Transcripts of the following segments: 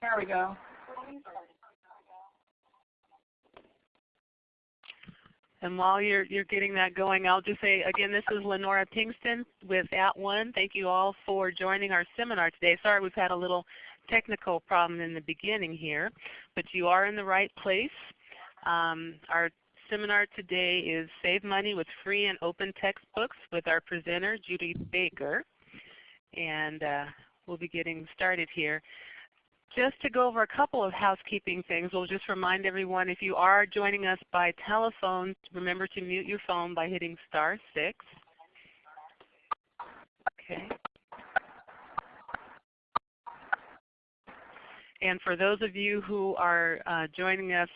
There we go. And while you're, you're getting that going, I'll just say again, this is Lenora Pinkston with At @ONE. Thank you all for joining our seminar today. Sorry we've had a little technical problem in the beginning here, but you are in the right place. Um, our seminar today is Save Money with Free and Open Textbooks with our presenter, Judy Baker. And uh, we'll be getting started here. Just to go over a couple of housekeeping things, we'll just remind everyone if you are joining us by telephone, remember to mute your phone by hitting star 6. Okay. And for those of you who are uh, joining us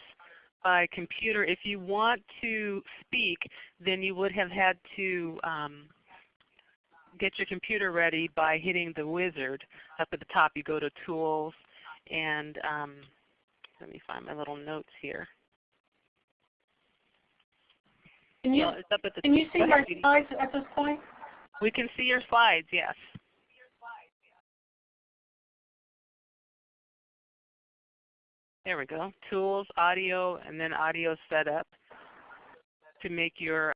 by computer, if you want to speak, then you would have had to um, get your computer ready by hitting the wizard up at the top. You go to Tools, and um, let me find my little notes here. Can you, well, can you see my slides at this point? We can see your slides, yes. There we go. Tools, audio, and then audio setup to make your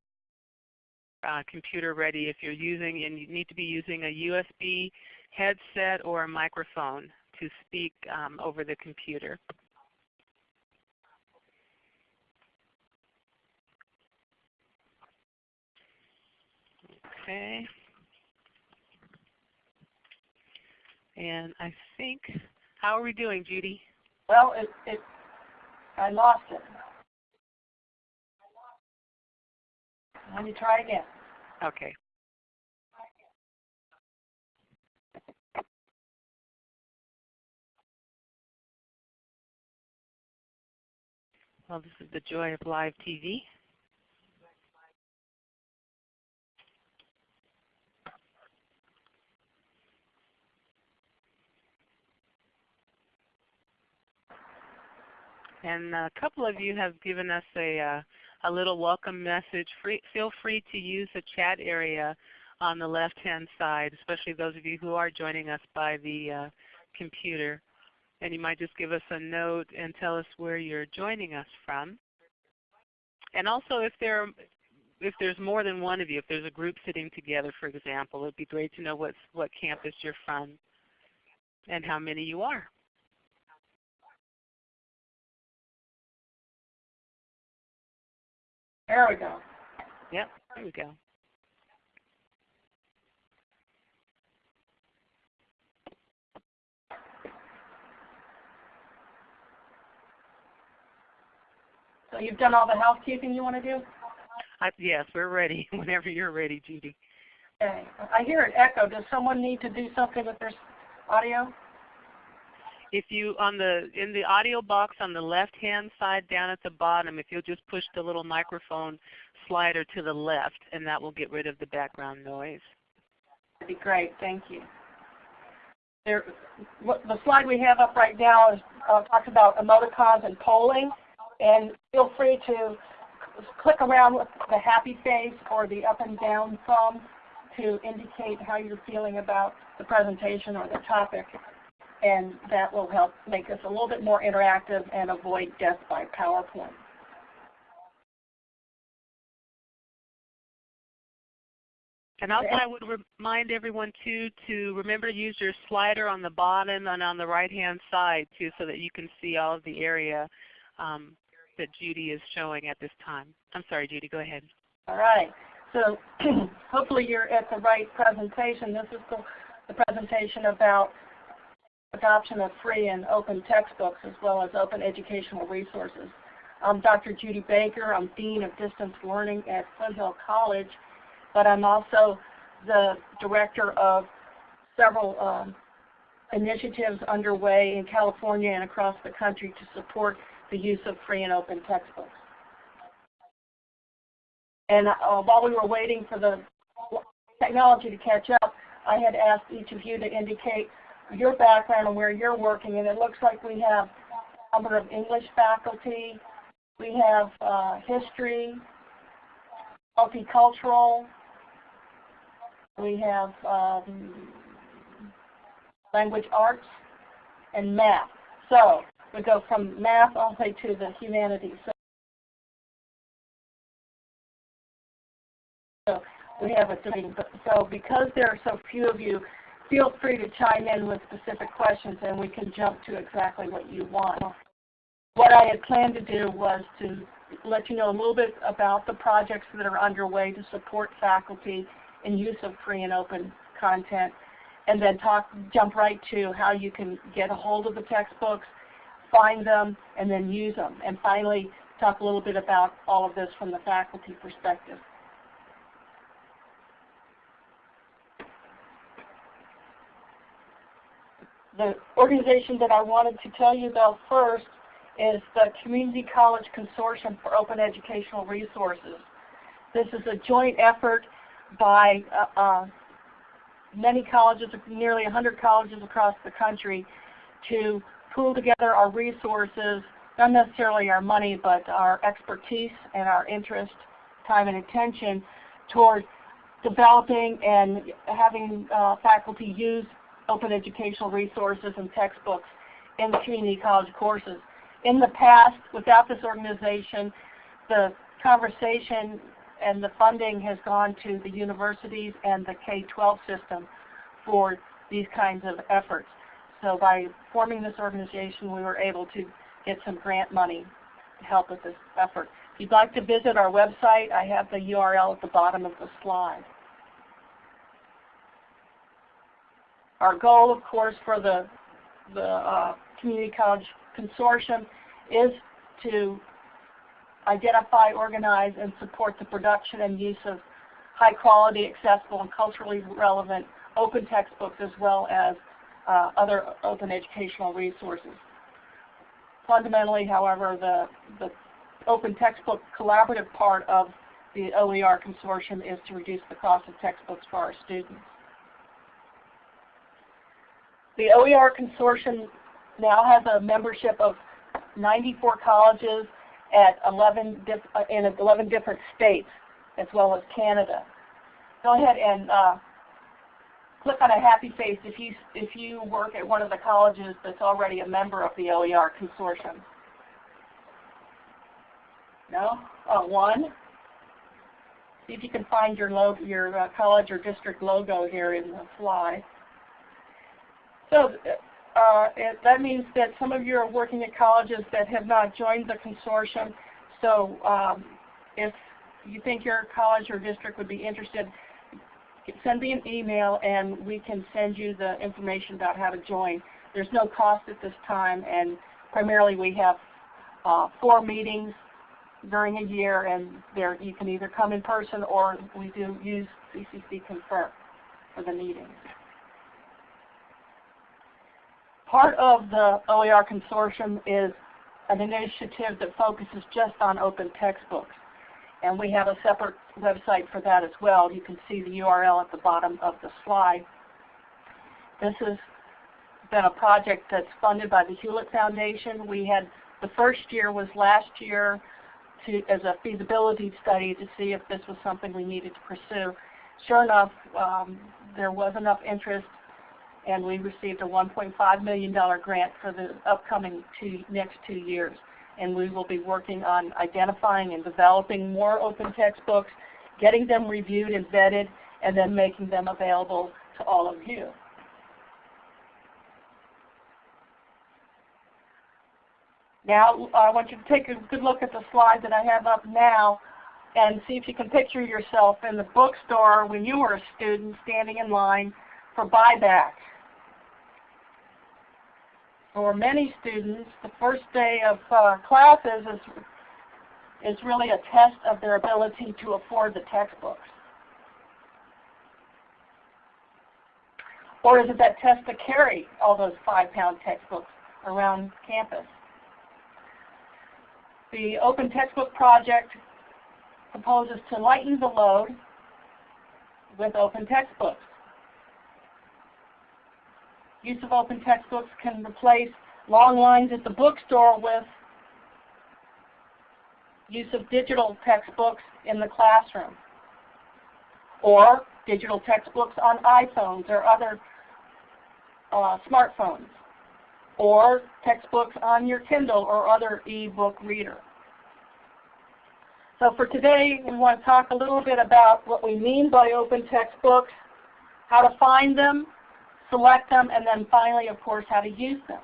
uh, computer ready if you're using, and you need to be using a USB headset or a microphone to speak um, over the computer. Okay. And I think, how are we doing, Judy? Well, it, it I lost it. Let me try again. Okay. Well, this is the joy of live TV. And a couple of you have given us a, uh, a little welcome message. Free, feel free to use the chat area on the left-hand side, especially those of you who are joining us by the uh, computer and you might just give us a note and tell us where you're joining us from. And also if there if there's more than one of you, if there's a group sitting together for example, it would be great to know what, what campus you're from and how many you are. There we go. Yep, there we go. So you've done all the housekeeping you want to do? I, yes, we're ready. Whenever you're ready, Judy. Okay. I hear an echo. Does someone need to do something with their audio? If you on the in the audio box on the left hand side down at the bottom, if you'll just push the little microphone slider to the left, and that will get rid of the background noise. That'd be great. Thank you. There, the slide we have up right now is uh, talks about emoticons and polling. And feel free to click around with the happy face or the up and down thumb to indicate how you're feeling about the presentation or the topic. And that will help make us a little bit more interactive and avoid death by PowerPoint. And also I would remind everyone too to remember to use your slider on the bottom and on the right hand side too so that you can see all of the area um, that Judy is showing at this time. I'm sorry, Judy, go ahead. All right. So hopefully you're at the right presentation. This is the, the presentation about adoption of free and open textbooks as well as open educational resources. I'm Dr. Judy Baker. I'm Dean of Distance Learning at Foothill College, but I'm also the director of several um, initiatives underway in California and across the country to support the use of free and open textbooks. And uh, while we were waiting for the technology to catch up, I had asked each of you to indicate your background and where you're working. And it looks like we have a number of English faculty. We have uh, history, multicultural. We have um, language arts and math. So we go from math all the way to the humanities. So we have a three. So because there are so few of you, feel free to chime in with specific questions and we can jump to exactly what you want. What I had planned to do was to let you know a little bit about the projects that are underway to support faculty in use of free and open content and then talk, jump right to how you can get a hold of the textbooks, find them, and then use them. And finally, talk a little bit about all of this from the faculty perspective. The organization that I wanted to tell you about first is the Community College Consortium for Open Educational Resources. This is a joint effort by uh, uh, many colleges, nearly 100 colleges across the country, to pool together our resources, not necessarily our money, but our expertise and our interest, time and attention toward developing and having uh, faculty use open educational resources and textbooks in community college courses. In the past, without this organization, the conversation and the funding has gone to the universities and the K-12 system for these kinds of efforts. So by forming this organization, we were able to get some grant money to help with this effort. If you'd like to visit our website, I have the URL at the bottom of the slide. Our goal, of course, for the, the uh, Community College Consortium is to identify, organize, and support the production and use of high quality, accessible, and culturally relevant open textbooks as well as uh, other open educational resources. Fundamentally, however, the, the open textbook collaborative part of the OER consortium is to reduce the cost of textbooks for our students. The OER consortium now has a membership of 94 colleges at 11 uh, in 11 different states as well as Canada. Go ahead and uh, click on a happy face if you, if you work at one of the colleges that's already a member of the OER consortium. No? Oh, one? See if you can find your, logo, your uh, college or district logo here in the slide. So uh, it, that means that some of you are working at colleges that have not joined the consortium. So um, if you think your college or district would be interested, send me an email and we can send you the information about how to join. There's no cost at this time and primarily we have uh, four meetings during a year and there you can either come in person or we do use CCC Confer for the meetings. Part of the OER consortium is an initiative that focuses just on open textbooks. And we have a separate website for that as well. You can see the URL at the bottom of the slide. This has been a project that's funded by the Hewlett Foundation. We had the first year was last year to, as a feasibility study to see if this was something we needed to pursue. Sure enough, um, there was enough interest and we received a $1.5 million grant for the upcoming two, next two years. And we will be working on identifying and developing more open textbooks, getting them reviewed and vetted, and then making them available to all of you. Now I want you to take a good look at the slide that I have up now and see if you can picture yourself in the bookstore when you were a student standing in line for buyback. For many students, the first day of uh, classes is, is really a test of their ability to afford the textbooks. Or is it that test to carry all those five-pound textbooks around campus? The Open Textbook Project proposes to lighten the load with open textbooks. Use of open textbooks can replace long lines at the bookstore with use of digital textbooks in the classroom or digital textbooks on iPhones or other uh, smartphones. or textbooks on your Kindle or other e-book reader. So for today, we want to talk a little bit about what we mean by open textbooks, how to find them, select them, and then finally, of course, how to use them.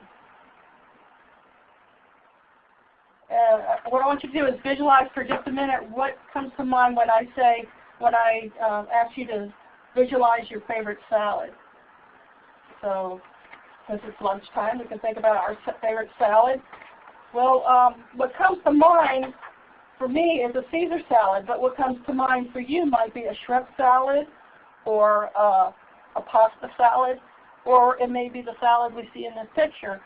Uh, what I want you to do is visualize for just a minute what comes to mind when I say, when I uh, ask you to visualize your favorite salad. So since it's lunchtime, we can think about our favorite salad. Well, um, what comes to mind for me is a Caesar salad, but what comes to mind for you might be a shrimp salad or uh, a pasta salad, or it may be the salad we see in this picture.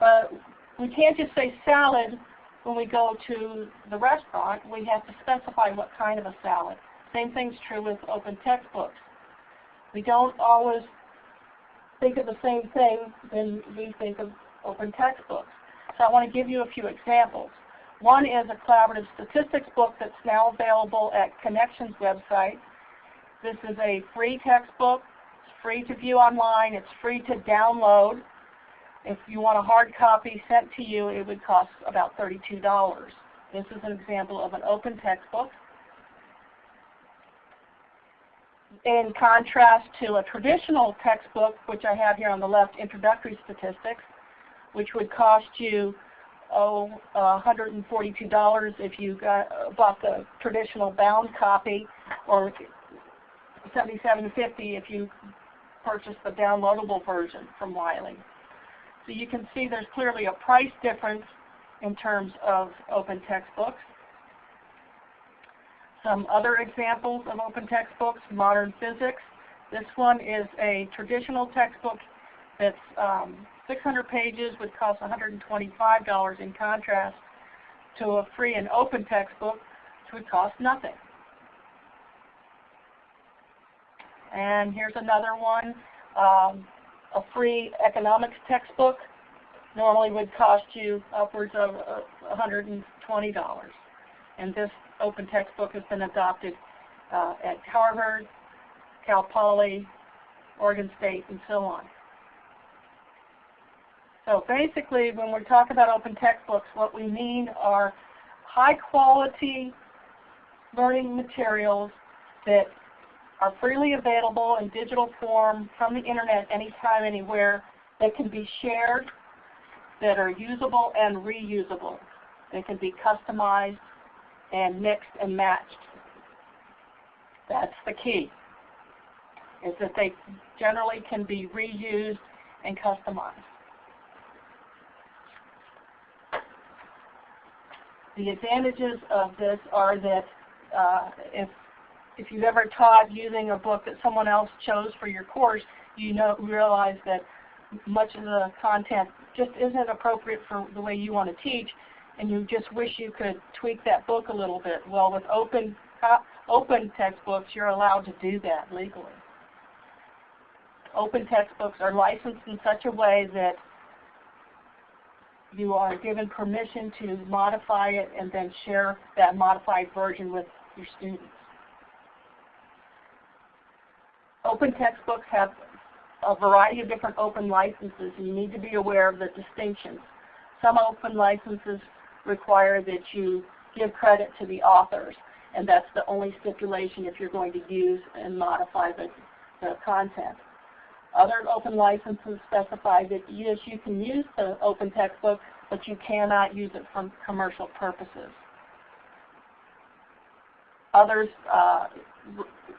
But we can't just say salad when we go to the restaurant. We have to specify what kind of a salad. Same thing's true with open textbooks. We don't always think of the same thing when we think of open textbooks. So I want to give you a few examples. One is a collaborative statistics book that's now available at Connexions website. This is a free textbook. Free to view online. It's free to download. If you want a hard copy sent to you, it would cost about $32. This is an example of an open textbook. in contrast to a traditional textbook, which I have here on the left, Introductory Statistics, which would cost you oh, uh, $142 if you got, uh, bought the traditional bound copy, or $77.50 if you purchased the downloadable version from Wiley. So you can see there's clearly a price difference in terms of open textbooks. Some other examples of open textbooks, Modern Physics. This one is a traditional textbook that's um, 600 pages, would cost $125 in contrast to a free and open textbook, which would cost nothing. And here's another one, um, a free economics textbook normally would cost you upwards of uh, $120. And this open textbook has been adopted uh, at Harvard, Cal Poly, Oregon State, and so on. So basically, when we talk about open textbooks, what we mean are high quality learning materials that are freely available in digital form from the internet anytime, anywhere, that can be shared, that are usable and reusable. They can be customized and mixed and matched. That's the key, is that they generally can be reused and customized. The advantages of this are that uh, if, if you've ever taught using a book that someone else chose for your course, you know realize that much of the content just isn't appropriate for the way you want to teach, and you just wish you could tweak that book a little bit. Well, with open, uh, open textbooks, you're allowed to do that legally. Open textbooks are licensed in such a way that you are given permission to modify it and then share that modified version with your students. Open textbooks have a variety of different open licenses and you need to be aware of the distinctions. Some open licenses require that you give credit to the authors and that's the only stipulation if you're going to use and modify the, the content. Other open licenses specify that yes, you can use the open textbook, but you cannot use it for commercial purposes. Others, uh,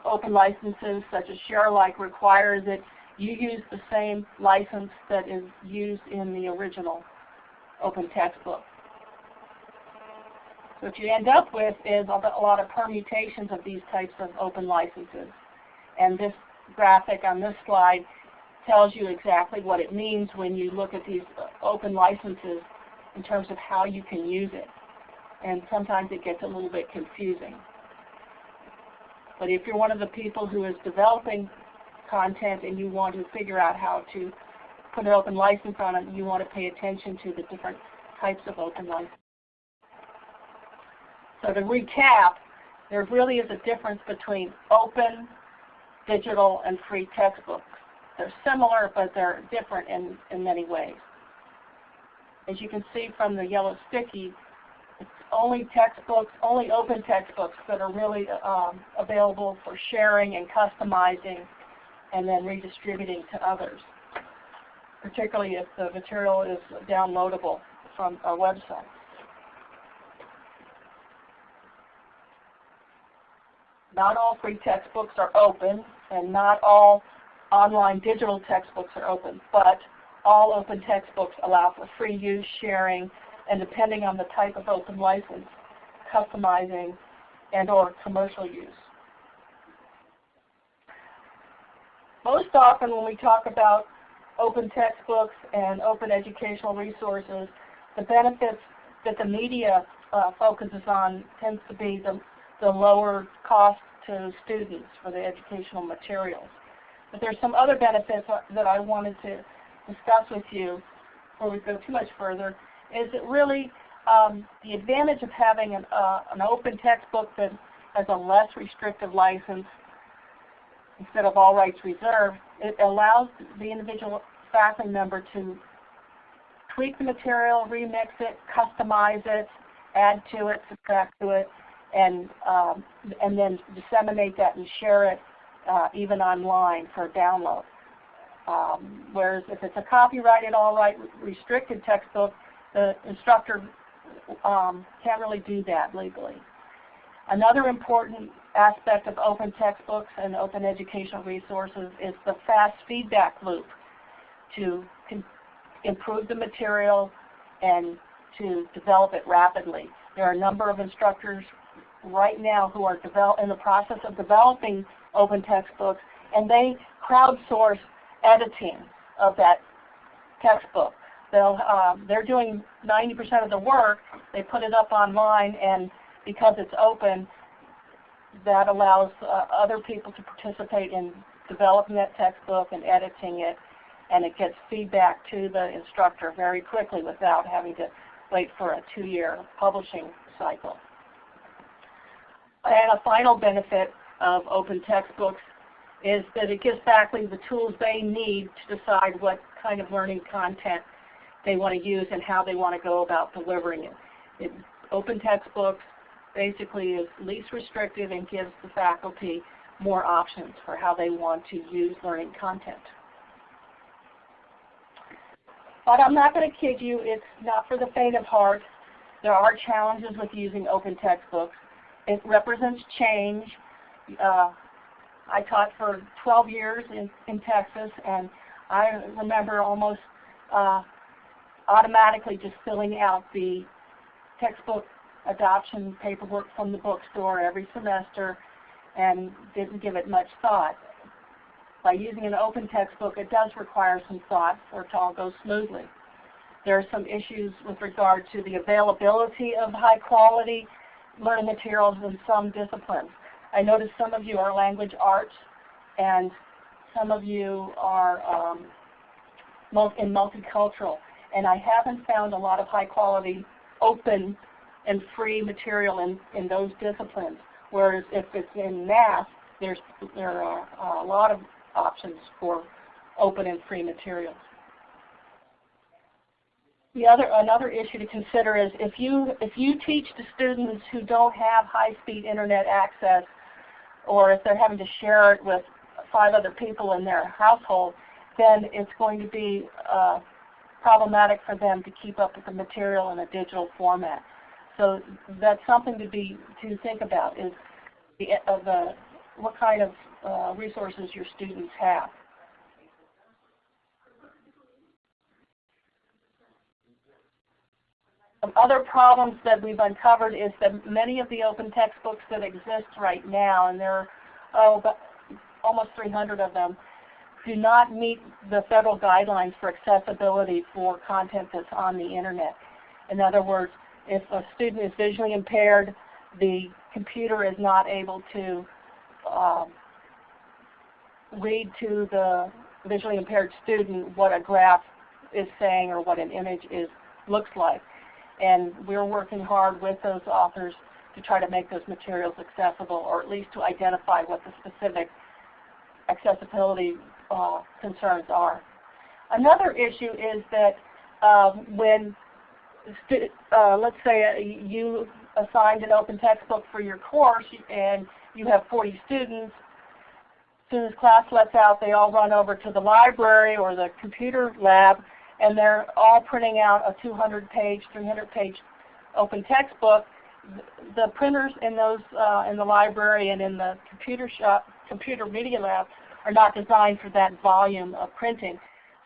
open licenses such as ShareAlike require that you use the same license that is used in the original open textbook. What you end up with is a lot of permutations of these types of open licenses. And this graphic on this slide tells you exactly what it means when you look at these open licenses in terms of how you can use it. And sometimes it gets a little bit confusing. But if you're one of the people who is developing content and you want to figure out how to put an open license on it, you want to pay attention to the different types of open licenses. So to recap, there really is a difference between open, digital, and free textbooks. They're similar, but they're different in, in many ways. as you can see from the yellow sticky, only textbooks, only open textbooks that are really um, available for sharing and customizing and then redistributing to others, particularly if the material is downloadable from our website. Not all free textbooks are open, and not all online digital textbooks are open, but all open textbooks allow for free use, sharing, and depending on the type of open license, customizing and or commercial use. Most often when we talk about open textbooks and open educational resources, the benefits that the media uh, focuses on tends to be the, the lower cost to students for the educational materials. But there's some other benefits that I wanted to discuss with you before we go too much further, is it really um, the advantage of having an, uh, an open textbook that has a less restrictive license instead of all rights reserved, it allows the individual faculty member to tweak the material, remix it, customize it, add to it, subtract to it, and um, and then disseminate that and share it uh, even online for download. Um, whereas if it's a copyrighted, all right, restricted textbook, the instructor um, can't really do that legally. Another important aspect of open textbooks and open educational resources is the fast feedback loop to improve the material and to develop it rapidly. There are a number of instructors right now who are in the process of developing open textbooks and they crowdsource editing of that textbook. They'll, um, they're doing 90% of the work. They put it up online, and because it's open, that allows uh, other people to participate in developing that textbook and editing it, and it gets feedback to the instructor very quickly without having to wait for a two-year publishing cycle. And a final benefit of open textbooks is that it gives faculty the tools they need to decide what kind of learning content they want to use and how they want to go about delivering it. it. Open textbooks basically is least restrictive and gives the faculty more options for how they want to use learning content. But I'm not going to kid you, it's not for the faint of heart. There are challenges with using open textbooks. It represents change. Uh, I taught for 12 years in, in Texas, and I remember almost uh, automatically just filling out the textbook adoption paperwork from the bookstore every semester and didn't give it much thought. By using an open textbook, it does require some thought for it to all go smoothly. There are some issues with regard to the availability of high quality learning materials in some disciplines. I noticed some of you are language arts and some of you are um, in multicultural. And I haven't found a lot of high quality open and free material in, in those disciplines. Whereas if it's in math, there's, there are a lot of options for open and free materials. The other, another issue to consider is if you, if you teach to students who don't have high-speed internet access, or if they're having to share it with five other people in their household, then it's going to be uh, problematic for them to keep up with the material in a digital format. So that's something to be to think about is the, uh, the what kind of uh, resources your students have. Some other problems that we've uncovered is that many of the open textbooks that exist right now, and there are oh, almost 300 of them, do not meet the federal guidelines for accessibility for content that's on the internet. In other words, if a student is visually impaired, the computer is not able to um, read to the visually impaired student what a graph is saying or what an image is looks like. And we're working hard with those authors to try to make those materials accessible or at least to identify what the specific accessibility uh, concerns are. Another issue is that um, when uh, let's say uh, you assigned an open textbook for your course and you have 40 students. As soon as class lets out, they all run over to the library or the computer lab and they're all printing out a 200 page, 300 page open textbook. The printers in those uh, in the library and in the computer shop, computer media lab are not designed for that volume of printing.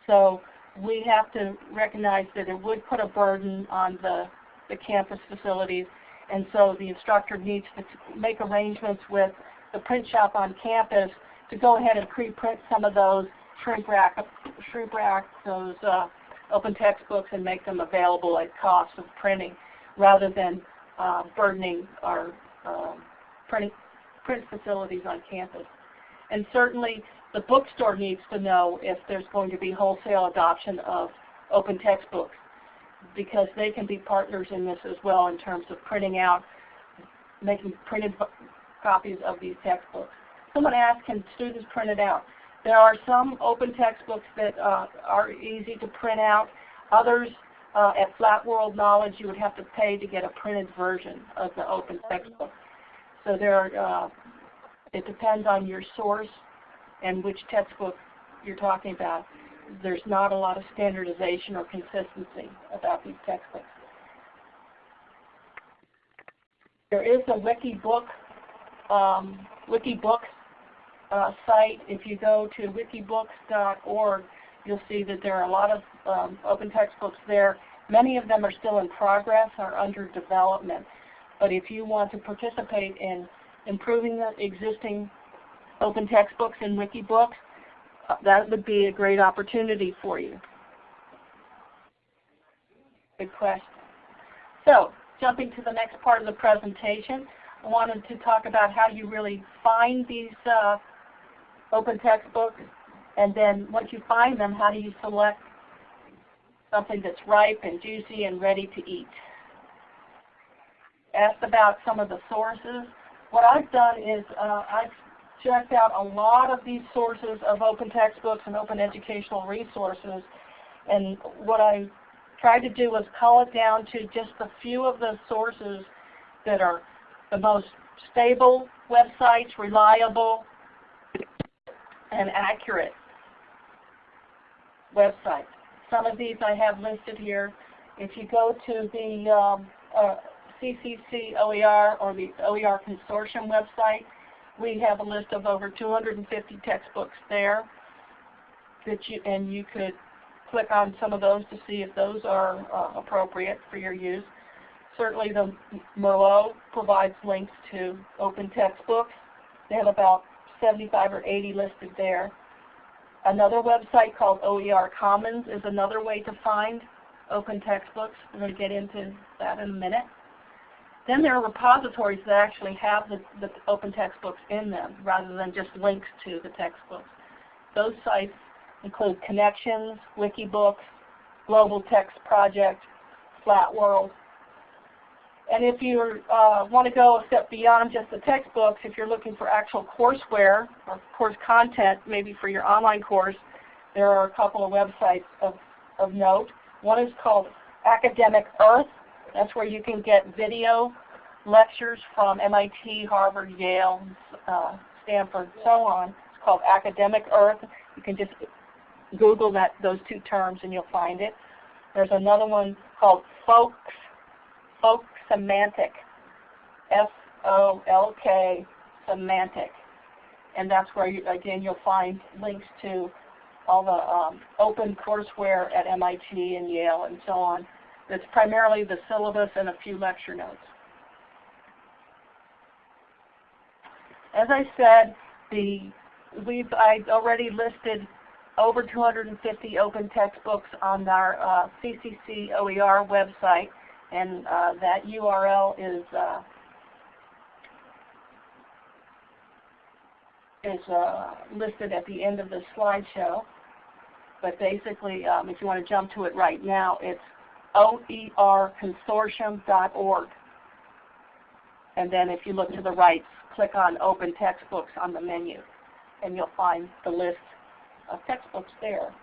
So we have to recognize that it would put a burden on the, the campus facilities and so the instructor needs to make arrangements with the print shop on campus to go ahead and pre-print some of those, shrink rack, shrink rack those uh, open textbooks and make them available at cost of printing rather than uh, burdening our um, print, print facilities on campus. And certainly the bookstore needs to know if there's going to be wholesale adoption of open textbooks because they can be partners in this as well in terms of printing out, making printed copies of these textbooks. Someone asked, can students print it out? There are some open textbooks that uh, are easy to print out. Others, uh, at Flat World Knowledge, you would have to pay to get a printed version of the open textbook. So there are, uh, it depends on your source and which textbook you're talking about. There's not a lot of standardization or consistency about these textbooks. There is a Wikibook, um, Wikibooks uh, site. If you go to wikibooks.org, you'll see that there are a lot of um, open textbooks there. Many of them are still in progress or under development. But if you want to participate in improving the existing open textbooks in Wikibooks, uh, that would be a great opportunity for you. Good question. So, jumping to the next part of the presentation, I wanted to talk about how you really find these uh, open textbooks, and then once you find them, how do you select something that's ripe and juicy and ready to eat. Asked about some of the sources. What I've done is uh, I've checked out a lot of these sources of open textbooks and open educational resources. And what I tried to do was cull it down to just a few of the sources that are the most stable websites, reliable, and accurate websites. Some of these I have listed here. If you go to the um, uh, CCC OER or the OER Consortium website, we have a list of over 250 textbooks there that you and you could click on some of those to see if those are uh, appropriate for your use. Certainly the Merlot provides links to open textbooks. They have about 75 or 80 listed there. Another website called OER Commons is another way to find open textbooks. We're going to get into that in a minute. Then there are repositories that actually have the, the open textbooks in them rather than just links to the textbooks. Those sites include Connexions, Wikibooks, Global Text Project, Flat World. And if you uh, want to go a step beyond just the textbooks, if you're looking for actual courseware or course content, maybe for your online course, there are a couple of websites of, of note. One is called Academic Earth, that's where you can get video lectures from MIT, Harvard, Yale, uh, Stanford, so on. It's called Academic Earth. You can just Google that those two terms and you'll find it. There's another one called Folks, Folk Semantic, F-O-L-K Semantic. And that's where, you, again, you'll find links to all the um, open courseware at MIT and Yale and so on. It's primarily the syllabus and a few lecture notes. As I said, the we've I already listed over 250 open textbooks on our uh, CCC OER website, and uh, that URL is uh, is uh, listed at the end of the slideshow. But basically, um, if you want to jump to it right now, it's oerconsortium.org. And then if you look to the right, click on Open Textbooks on the menu, and you'll find the list of textbooks there.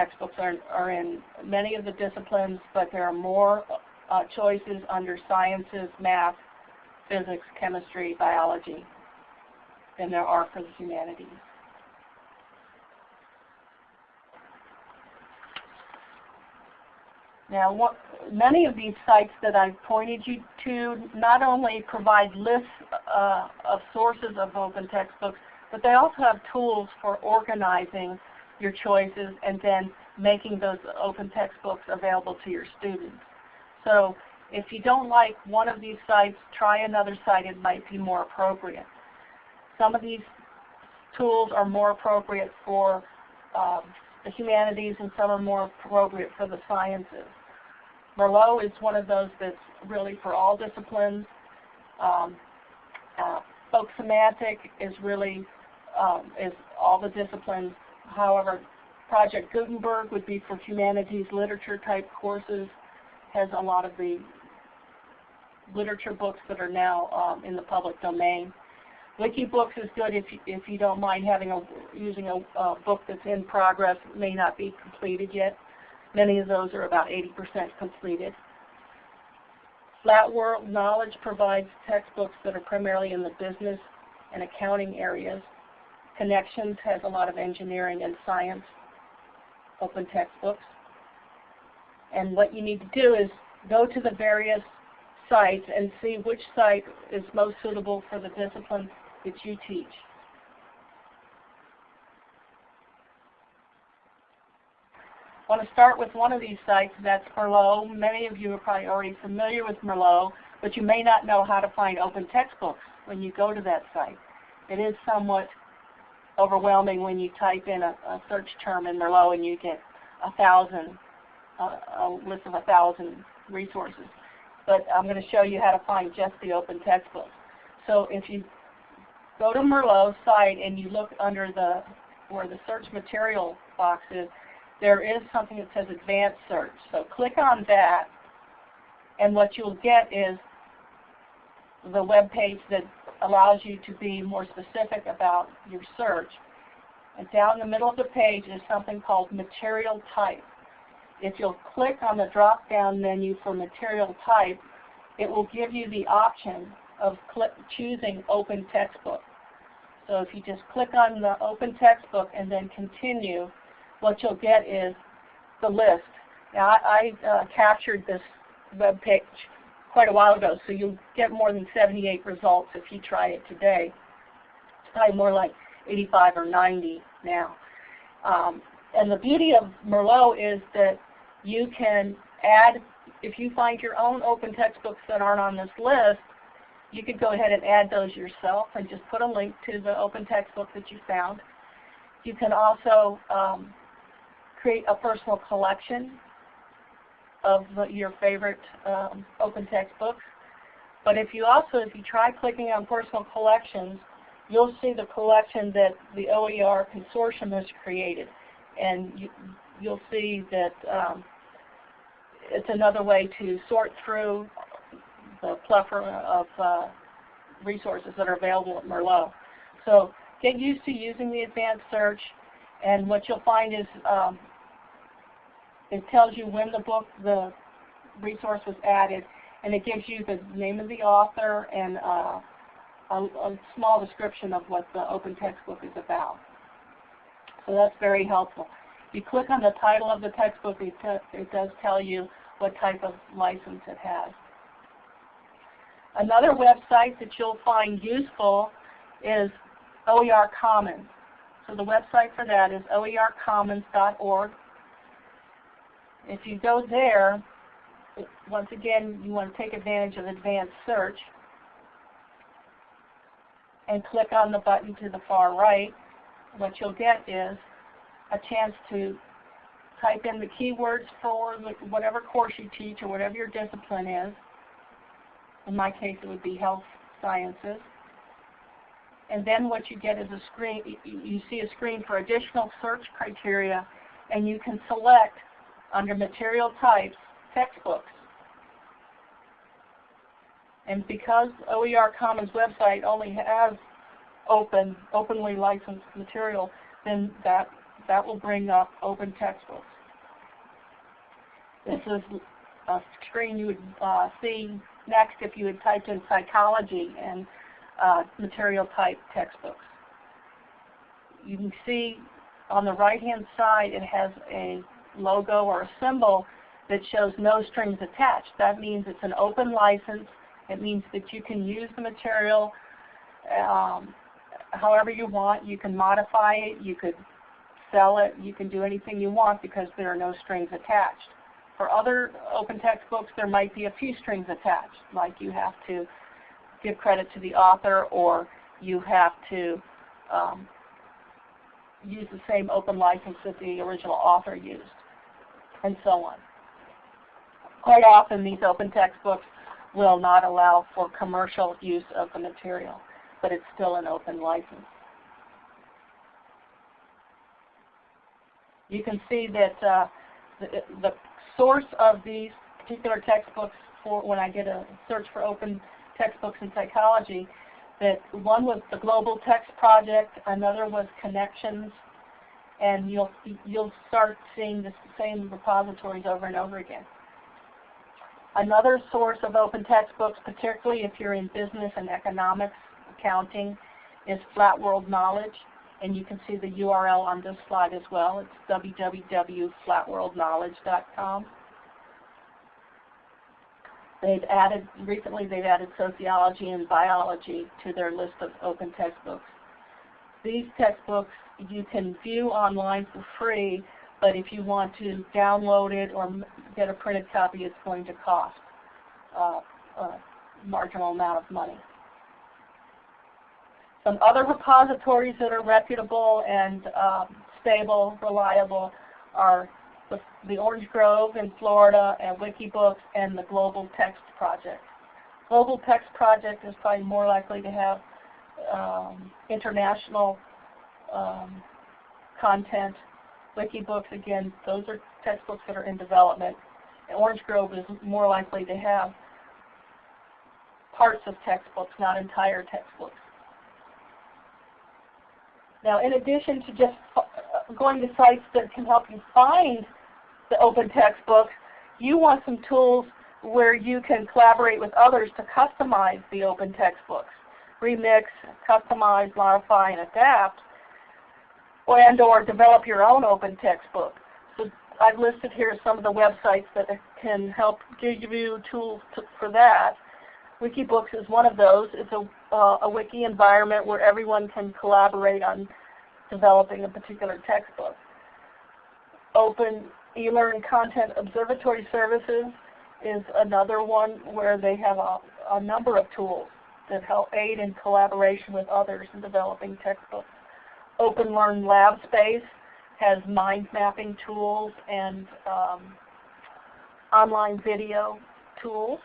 textbooks are, are in many of the disciplines, but there are more uh, choices under sciences, math, physics, chemistry, biology than there are for the humanities. Now, what, many of these sites that I've pointed you to not only provide lists uh, of sources of open textbooks, but they also have tools for organizing your choices and then making those open textbooks available to your students. So if you don't like one of these sites, try another site. It might be more appropriate. Some of these tools are more appropriate for um, the humanities and some are more appropriate for the sciences. Merlot is one of those that's really for all disciplines. Um, uh, folk semantic is really um, is all the disciplines. However, Project Gutenberg would be for humanities literature type courses, has a lot of the literature books that are now um, in the public domain. Wikibooks is good if you, if you don't mind having a using a, a book that's in progress, may not be completed yet. Many of those are about 80% completed. Flat World Knowledge provides textbooks that are primarily in the business and accounting areas. Connexions has a lot of engineering and science open textbooks. And what you need to do is go to the various sites and see which site is most suitable for the discipline that you teach. I want to start with one of these sites, that's Merlot. Many of you are probably already familiar with Merlot, but you may not know how to find open textbooks when you go to that site. It is somewhat overwhelming when you type in a, a search term in Merlot and you get a thousand, uh, a list of a thousand resources. But I'm going to show you how to find just the open textbooks. So if you go to Merlot's site and you look under the where the search material box is, there is something that says advanced search. So click on that and what you'll get is the web page that allows you to be more specific about your search. And down the middle of the page is something called material type. If you'll click on the drop-down menu for material type, it will give you the option of choosing open textbook. So if you just click on the open textbook and then continue, what you'll get is the list. Now I, I uh, captured this web page quite a while ago, so you'll get more than 78 results if you try it today. It's probably more like 85 or 90 now. Um, and the beauty of Merlot is that you can add, if you find your own open textbooks that aren't on this list, you could go ahead and add those yourself and just put a link to the open textbook that you found. You can also um, create a personal collection of your favorite um, open textbooks. But if you also, if you try clicking on personal collections, you'll see the collection that the OER consortium has created. And you, will see that um, it's another way to sort through the plethora of uh, resources that are available at Merlot. So get used to using the advanced search, and what you'll find is um, it tells you when the book, the resource was added, and it gives you the name of the author and uh, a, a, small description of what the open textbook is about. So that's very helpful. You click on the title of the textbook, it, it does tell you what type of license it has. Another website that you'll find useful is OER Commons. So the website for that is oercommons.org. If you go there, once again, you want to take advantage of advanced search and click on the button to the far right. What you'll get is a chance to type in the keywords for whatever course you teach or whatever your discipline is. In my case, it would be health sciences. And then what you get is a screen, you see a screen for additional search criteria, and you can select under material types, textbooks. And because OER Commons website only has open, openly licensed material, then that that will bring up open textbooks. This is a screen you would uh, see next if you had typed in psychology and uh, material type textbooks. You can see on the right hand side it has a logo or a symbol that shows no strings attached. That means it's an open license. It means that you can use the material um, however you want. You can modify it. You could sell it. You can do anything you want because there are no strings attached. For other open textbooks, there might be a few strings attached, like you have to give credit to the author or you have to um, use the same open license that the original author used, and so on. Quite often these open textbooks will not allow for commercial use of the material, but it's still an open license. You can see that uh, the, the source of these particular textbooks for when I did a search for open textbooks in psychology, that one was the Global Text Project, another was Connexions, and you'll you'll start seeing the same repositories over and over again. Another source of open textbooks, particularly if you're in business and economics, accounting, is Flat World Knowledge and you can see the URL on this slide as well. It's www.flatworldknowledge.com. They've added, recently they've added sociology and biology to their list of open textbooks. These textbooks you can view online for free, but if you want to download it or get a printed copy, it's going to cost uh, a marginal amount of money. Some other repositories that are reputable and um, stable, reliable are the, the, Orange Grove in Florida and Wikibooks and the Global Text Project. Global Text Project is probably more likely to have um, international um, content. Wikibooks, again, those are textbooks that are in development. And Orange Grove is more likely to have parts of textbooks, not entire textbooks. Now, in addition to just uh, going to sites that can help you find the open textbooks, you want some tools where you can collaborate with others to customize the open textbooks. Remix, customize, modify, and adapt, and or develop your own open textbook. So I've listed here some of the websites that can help give you tools to, for that. Wikibooks is one of those. It's a, uh, a wiki environment where everyone can collaborate on developing a particular textbook. Open eLearn Content Observatory Services is another one where they have a, a number of tools that help aid in collaboration with others in developing textbooks. OpenLearn Lab Space has mind mapping tools and um, online video tools.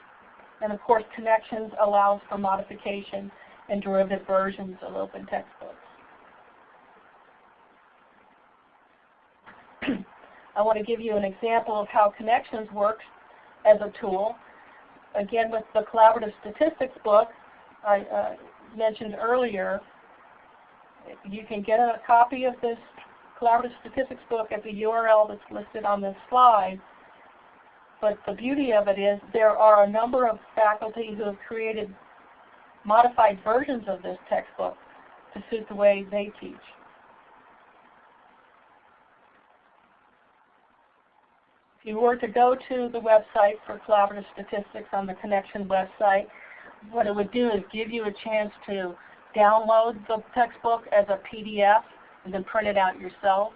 And of course, Connexions allows for modification and derivative versions of open textbooks. I want to give you an example of how Connexions works as a tool. Again, with the Collaborative Statistics book I uh, mentioned earlier, you can get a copy of this Collaborative Statistics book at the URL that's listed on this slide. But the beauty of it is there are a number of faculty who have created modified versions of this textbook to suit the way they teach. If you were to go to the website for Collaborative Statistics on the Connection website, what it would do is give you a chance to download the textbook as a PDF and then print it out yourself.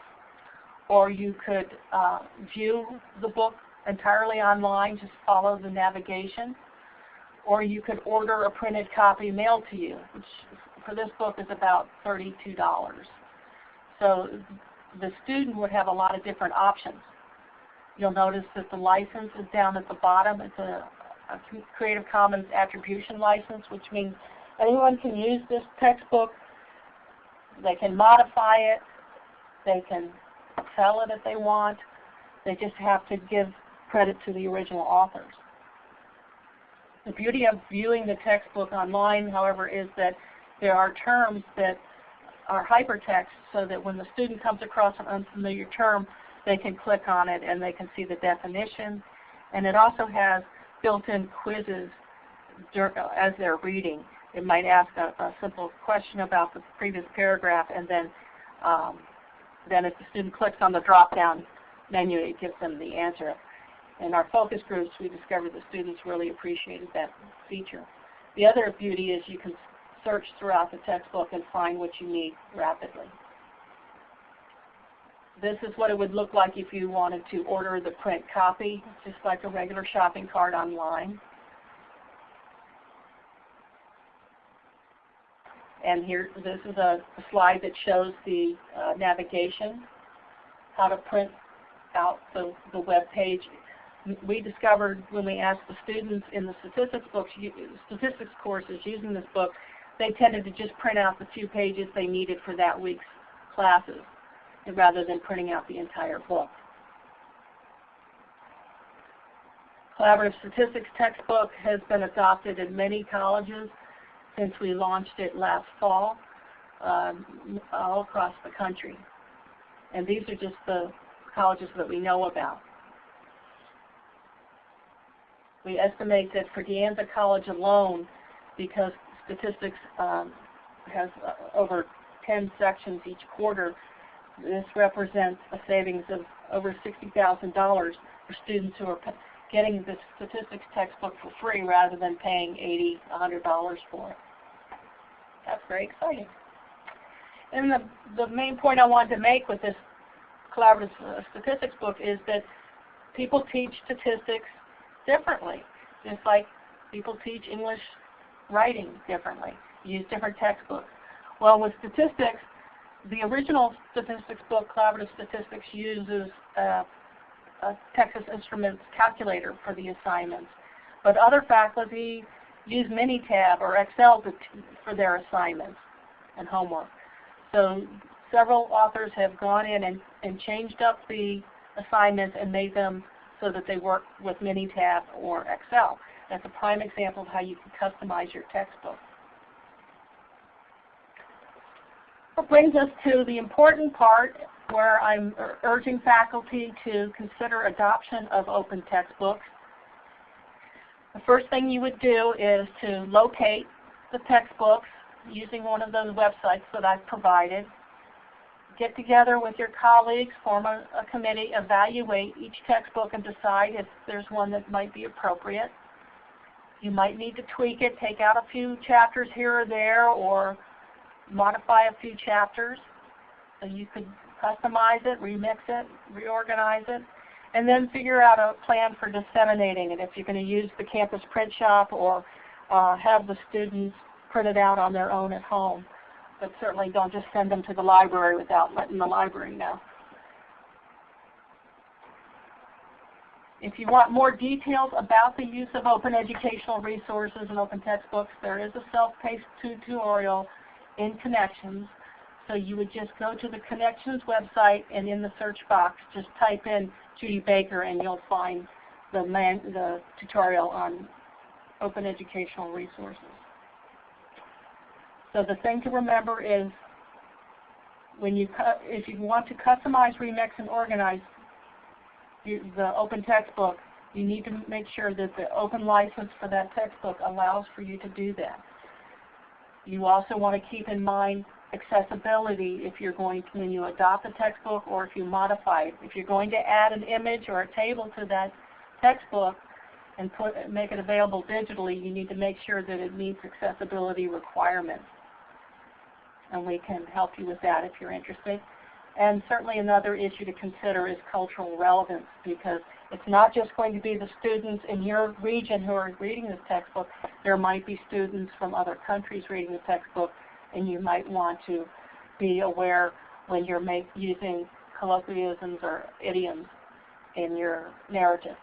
Or you could uh, view the book entirely online, just follow the navigation. Or you could order a printed copy mailed to you, which for this book is about $32. So the student would have a lot of different options. You'll notice that the license is down at the bottom. It's a, a Creative Commons attribution license, which means anyone can use this textbook. They can modify it. They can sell it if they want. They just have to give credit to the original authors. The beauty of viewing the textbook online, however, is that there are terms that are hypertext so that when the student comes across an unfamiliar term, they can click on it and they can see the definition. And it also has built-in quizzes as they're reading. It might ask a, a, simple question about the previous paragraph and then um, then if the student clicks on the drop-down menu, it gives them the answer. In our focus groups, we discovered the students really appreciated that feature. The other beauty is you can search throughout the textbook and find what you need rapidly. This is what it would look like if you wanted to order the print copy, just like a regular shopping cart online. And here, this is a, slide that shows the uh, navigation, how to print out the, the web page. We discovered when we asked the students in the statistics books, statistics courses using this book, they tended to just print out the few pages they needed for that week's classes rather than printing out the entire book. Collaborative Statistics textbook has been adopted in many colleges since we launched it last fall um, all across the country. And these are just the colleges that we know about. We estimate that for De Anza College alone, because statistics um, has uh, over 10 sections each quarter, this represents a savings of over $60,000 for students who are getting the statistics textbook for free rather than paying $80, $100 for it. That's very exciting. And the, the main point I wanted to make with this collaborative uh, statistics book is that people teach statistics differently, just like people teach English writing differently, use different textbooks. Well, with statistics, the original statistics book, Collaborative Statistics, uses a Texas Instruments calculator for the assignments. But other faculty use Minitab or Excel to, for their assignments and homework. So several authors have gone in and, and changed up the assignments and made them so that they work with Minitab or Excel. That's a prime example of how you can customize your textbook. That brings us to the important part where I'm urging faculty to consider adoption of open textbooks. The first thing you would do is to locate the textbooks using one of those websites that I've provided. Get together with your colleagues, form a, a committee, evaluate each textbook and decide if there's one that might be appropriate. You might need to tweak it, take out a few chapters here or there, or modify a few chapters. So you could customize it, remix it, reorganize it and then figure out a plan for disseminating it if you're going to use the campus print shop or uh, have the students print it out on their own at home. But certainly don't just send them to the library without letting the library know. If you want more details about the use of open educational resources and open textbooks, there is a self-paced tutorial in Connexions. So you would just go to the Connexions website and in the search box just type in Judy Baker and you'll find the, man, the tutorial on open educational resources. So the thing to remember is when you if you want to customize, remix, and organize the open textbook, you need to make sure that the open license for that textbook allows for you to do that. You also want to keep in mind accessibility if you're going to, when you adopt a textbook or if you modify it. If you're going to add an image or a table to that textbook and put, make it available digitally, you need to make sure that it meets accessibility requirements. And we can help you with that if you're interested. And certainly another issue to consider is cultural relevance because it's not just going to be the students in your region who are reading this textbook. There might be students from other countries reading the textbook and you might want to be aware when you're make, using colloquialisms or idioms in your narrative.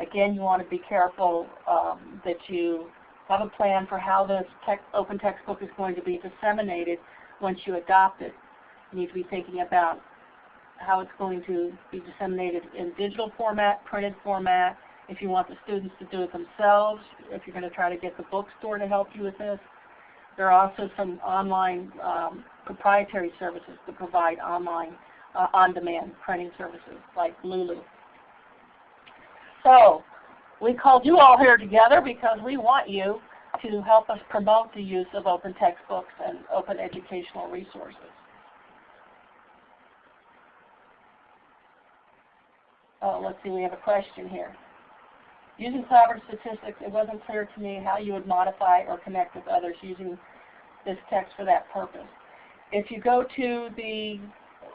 Again, you want to be careful um, that you have a plan for how this tech, open textbook is going to be disseminated once you adopt it. You need to be thinking about how it's going to be disseminated in digital format, printed format, if you want the students to do it themselves, if you're going to try to get the bookstore to help you with this, There are also some online um, proprietary services that provide online uh, on-demand printing services like Lulu. So we called you all here together because we want you to help us promote the use of open textbooks and open educational resources. Oh, let's see, we have a question here. Using collaborative statistics, it wasn't clear to me how you would modify or connect with others using this text for that purpose. If you go to the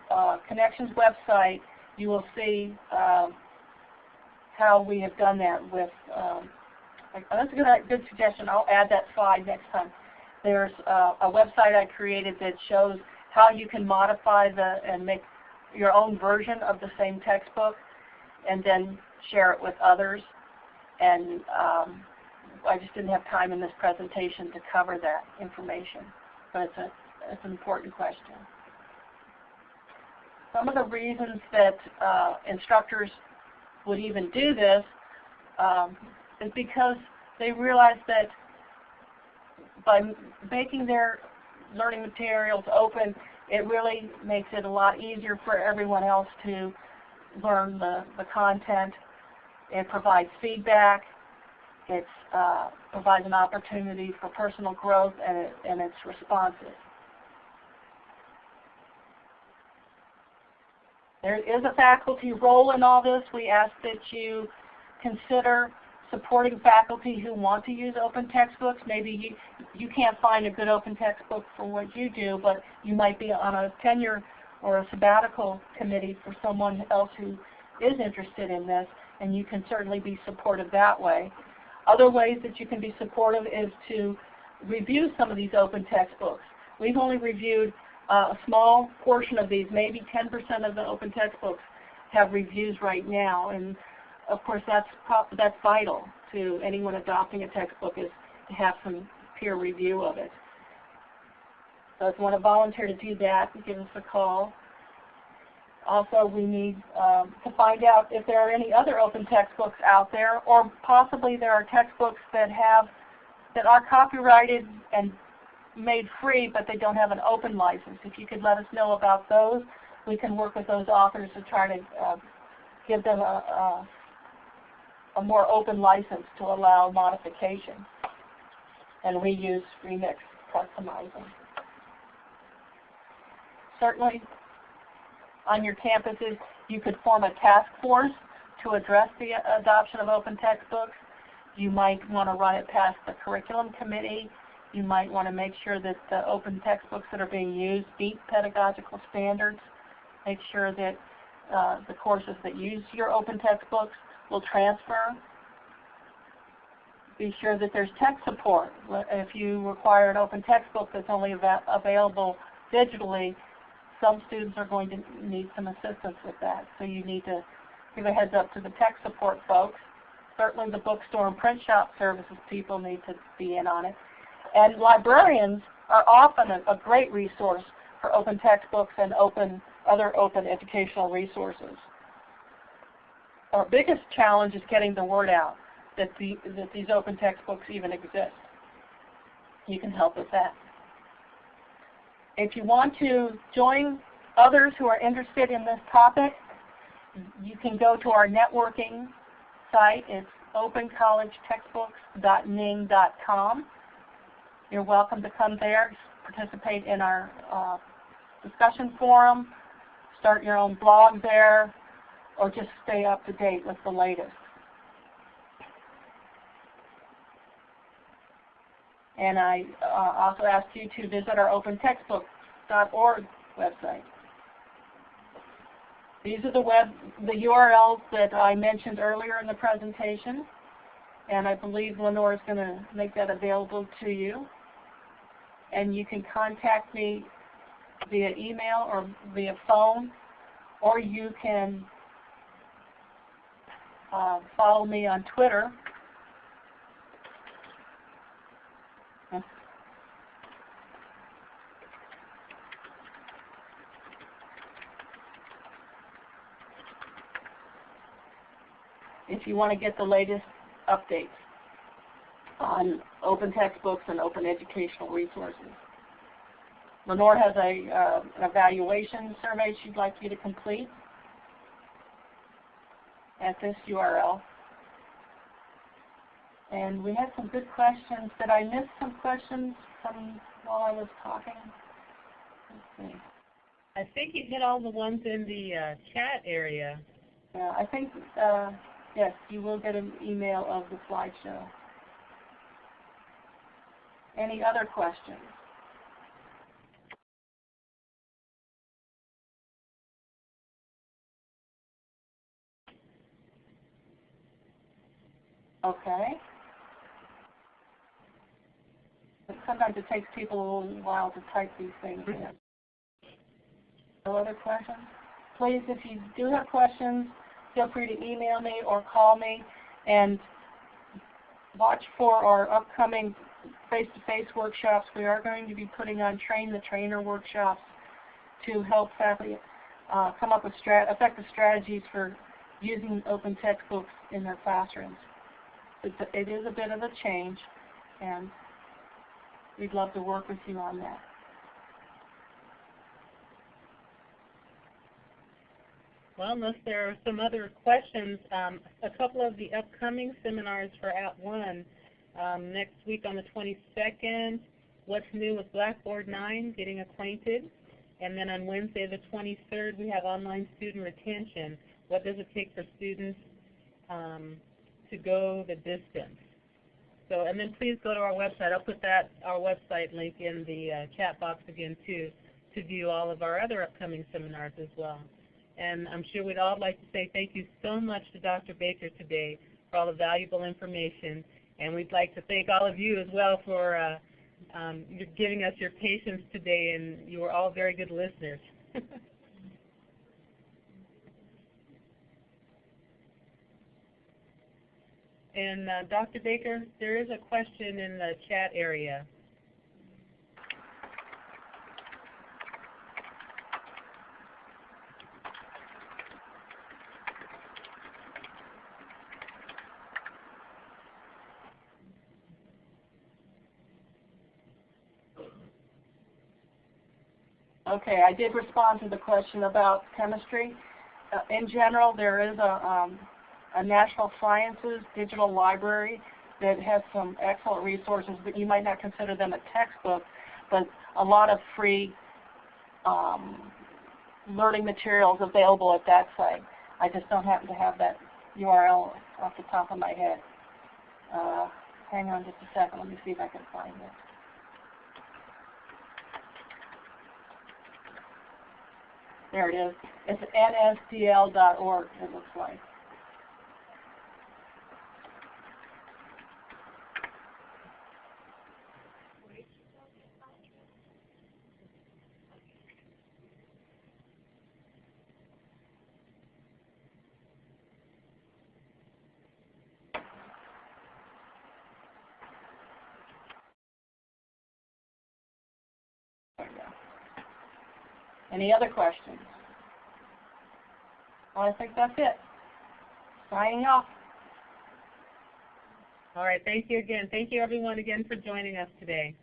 uh, Connexions website, you will see uh, how we have done that with, um, that's a good, good suggestion. I'll add that slide next time. There's uh, a website I created that shows how you can modify the and make your own version of the same textbook and then share it with others. And um, I just didn't have time in this presentation to cover that information, but it's, a, it's an important question. Some of the reasons that uh, instructors would even do this um, is because they realize that by making their learning materials open, it really makes it a lot easier for everyone else to learn the, the content. It provides feedback. It uh, provides an opportunity for personal growth, and, it, and it's responsive. There is a faculty role in all this. We ask that you consider supporting faculty who want to use open textbooks. Maybe you, you can't find a good open textbook for what you do, but you might be on a tenure or a sabbatical committee for someone else who is interested in this, and you can certainly be supportive that way. Other ways that you can be supportive is to review some of these open textbooks. We've only reviewed uh, a small portion of these, maybe 10% of the open textbooks have reviews right now. And of course that's, that's vital to anyone adopting a textbook is to have some peer review of it. So if you want to volunteer to do that, give us a call. Also, we need um, to find out if there are any other open textbooks out there, or possibly there are textbooks that have that are copyrighted and made free, but they don't have an open license. If you could let us know about those, we can work with those authors to try to uh, give them a, a, a, more open license to allow modification and reuse, remix, customizing. Certainly, on your campuses, you could form a task force to address the adoption of open textbooks. You might want to run it past the curriculum committee you might want to make sure that the open textbooks that are being used meet pedagogical standards. Make sure that uh, the courses that use your open textbooks will transfer. Be sure that there's tech support. If you require an open textbook that's only av available digitally, some students are going to need some assistance with that. So you need to give a heads up to the tech support folks. Certainly the bookstore and print shop services people need to be in on it. And librarians are often a, a great resource for open textbooks and open other open educational resources. Our biggest challenge is getting the word out that, the, that these open textbooks even exist. You can help with that. If you want to join others who are interested in this topic, you can go to our networking site. It's opencollegetextbooks.ning.com. You're welcome to come there, participate in our uh, discussion forum, start your own blog there, or just stay up to date with the latest. And I uh, also ask you to visit our opentextbook.org website. These are the web, the URLs that I mentioned earlier in the presentation, and I believe Lenore is going to make that available to you and you can contact me via email or via phone, or you can uh, follow me on Twitter. If you want to get the latest updates on open textbooks and open educational resources. Lenore has a, uh, an evaluation survey she'd like you to complete at this URL. And we had some good questions. Did I miss some questions from while I was talking? Let's see. I think you hit all the ones in the uh, chat area. Yeah, I think, uh, yes, you will get an email of the slideshow. Any other questions? Okay. But sometimes it takes people a little while to type these things in. No other questions? Please, if you do have questions, feel free to email me or call me and watch for our upcoming face-to-face workshops. We are going to be putting on Train the Trainer workshops to help faculty uh, come up with strat effective strategies for using open textbooks in their classrooms. It's a, it is a bit of a change, and we'd love to work with you on that. Well, unless there are some other questions, um, a couple of the upcoming seminars for @ONE, um, next week on the 22nd, What's New with Blackboard 9, Getting Acquainted. And then on Wednesday the 23rd, we have Online Student Retention. What does it take for students um, to go the distance? So, and then please go to our website. I'll put that, our website link in the uh, chat box again too, to view all of our other upcoming seminars as well. And I'm sure we'd all like to say thank you so much to Dr. Baker today for all the valuable information. And we'd like to thank all of you as well for uh, um, giving us your patience today, and you were all very good listeners. and uh, Dr. Baker, there is a question in the chat area. Okay, I did respond to the question about chemistry. Uh, in general, there is a, um, a National Sciences digital library that has some excellent resources, but you might not consider them a textbook, but a lot of free um, learning materials available at that site. I just don't happen to have that URL off the top of my head. Uh, hang on just a second. Let me see if I can find it. There it is. It's nsdl.org, it looks like. Any other questions? Well, I think that's it. Signing off. All right, thank you again. Thank you everyone again for joining us today.